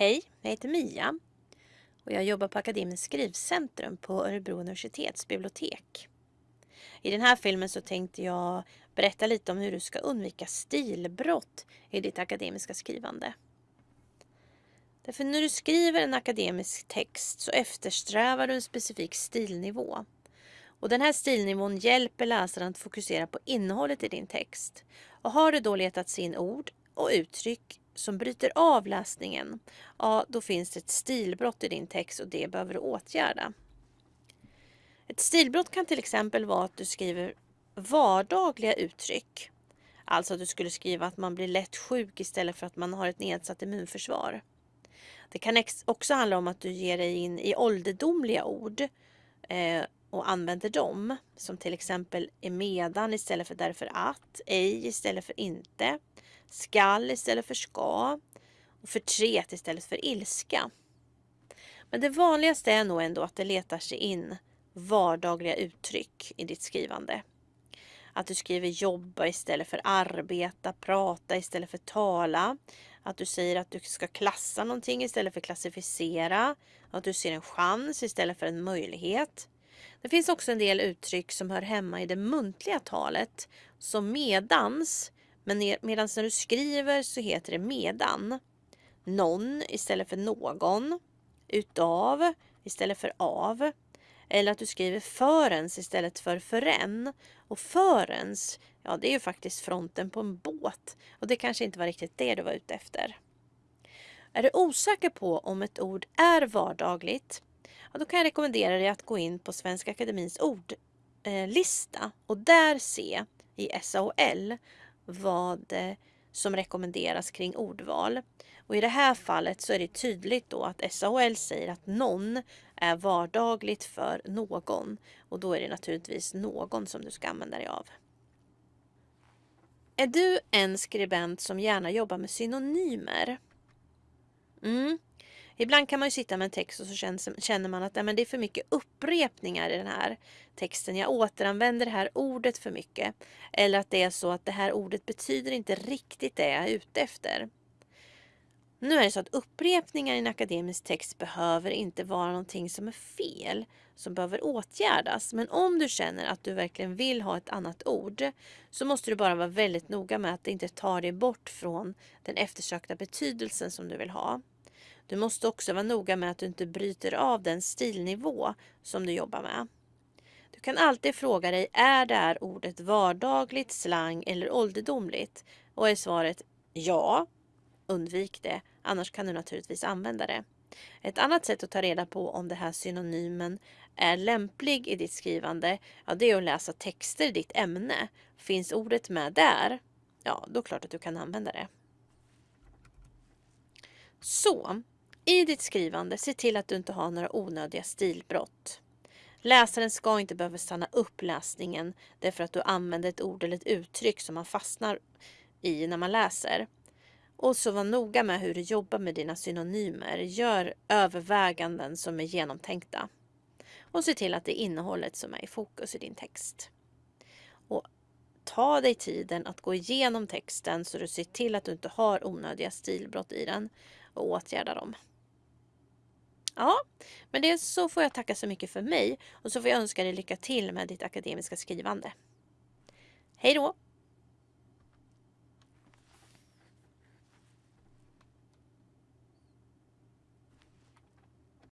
Hej, jag heter Mia och jag jobbar på Akademiskt skrivcentrum på Örebro universitets bibliotek. I den här filmen så tänkte jag berätta lite om hur du ska undvika stilbrott i ditt akademiska skrivande. Därför när du skriver en akademisk text så eftersträvar du en specifik stilnivå. Och den här stilnivån hjälper läsaren att fokusera på innehållet i din text. Och har du då letat in ord och uttryck som bryter av läsningen, ja då finns det ett stilbrott i din text och det behöver du åtgärda. Ett stilbrott kan till exempel vara att du skriver vardagliga uttryck. Alltså att du skulle skriva att man blir lätt sjuk istället för att man har ett nedsatt immunförsvar. Det kan också handla om att du ger dig in i ålderdomliga ord eh, och använder dem. Som till exempel emedan istället för därför att, ej istället för inte, skall istället för ska och förtret istället för ilska. Men det vanligaste är nog ändå att det letar sig in vardagliga uttryck i ditt skrivande. Att du skriver jobba istället för arbeta, prata istället för tala. Att du säger att du ska klassa någonting istället för klassificera. Att du ser en chans istället för en möjlighet. Det finns också en del uttryck som hör hemma i det muntliga talet. Som medans, men medan när du skriver så heter det medan. Någon istället för någon. Utav istället för av. Eller att du skriver förens istället för förrän. Och förens, ja det är ju faktiskt fronten på en båt. Och det kanske inte var riktigt det du var ute efter. Är du osäker på om ett ord är vardagligt ja, då kan jag rekommendera dig att gå in på Svenska Akademins ordlista och där se i SAOL vad eh, som rekommenderas kring ordval. Och I det här fallet så är det tydligt då att SAOL säger att någon är vardagligt för någon. Och då är det naturligtvis någon som du ska använda dig av. Är du en skribent som gärna jobbar med synonymer? Mm. Ibland kan man ju sitta med en text och så känner man att nej, men det är för mycket upprepningar i den här texten. Jag återanvänder det här ordet för mycket. Eller att det är så att det här ordet betyder inte riktigt det jag är ute efter. Nu är det så att upprepningar i en akademisk text behöver inte vara någonting som är fel, som behöver åtgärdas. Men om du känner att du verkligen vill ha ett annat ord så måste du bara vara väldigt noga med att det inte tar dig bort från den eftersökta betydelsen som du vill ha. Du måste också vara noga med att du inte bryter av den stilnivå som du jobbar med. Du kan alltid fråga dig, är det här ordet vardagligt, slang eller ålderdomligt? Och är svaret ja, undvik det, annars kan du naturligtvis använda det. Ett annat sätt att ta reda på om det här synonymen är lämplig i ditt skrivande, ja, det är att läsa texter i ditt ämne. Finns ordet med där, ja, då är det klart att du kan använda det. Så, i ditt skrivande, se till att du inte har några onödiga stilbrott. Läsaren ska inte behöva stanna upp läsningen därför att du använder ett ord eller ett uttryck som man fastnar i när man läser. Och så var noga med hur du jobbar med dina synonymer. Gör överväganden som är genomtänkta. Och se till att det är innehållet som är i fokus i din text. Och ta dig tiden att gå igenom texten så du ser till att du inte har onödiga stilbrott i den och åtgärda dem. Ja, men det så får jag tacka så mycket för mig och så får jag önska dig lycka till med ditt akademiska skrivande. Hej då!